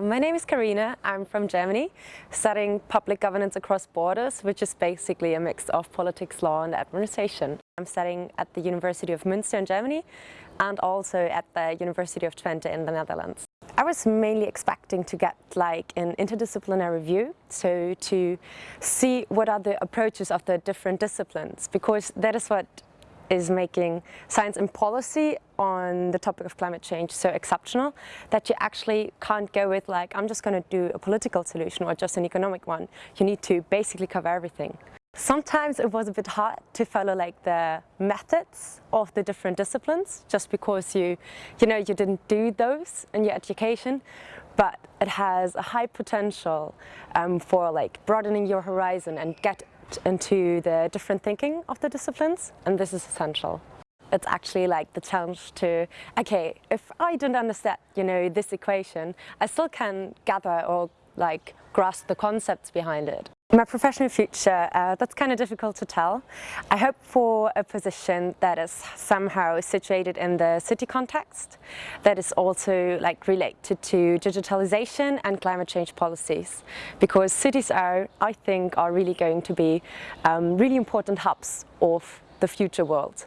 my name is Karina. I'm from Germany, studying public governance across borders, which is basically a mix of politics, law and administration. I'm studying at the University of Münster in Germany and also at the University of Twente in the Netherlands. I was mainly expecting to get like an interdisciplinary view, so to see what are the approaches of the different disciplines, because that is what is making science and policy on the topic of climate change so exceptional that you actually can't go with like, I'm just going to do a political solution or just an economic one. You need to basically cover everything. Sometimes it was a bit hard to follow like the methods of the different disciplines just because you, you know, you didn't do those in your education, but it has a high potential um, for like broadening your horizon and get into the different thinking of the disciplines and this is essential. It's actually like the challenge to, okay, if I don't understand, you know, this equation, I still can gather or like grasp the concepts behind it. My professional future, uh, that's kind of difficult to tell. I hope for a position that is somehow situated in the city context, that is also like related to digitalization and climate change policies. Because cities are, I think, are really going to be um, really important hubs of the future world.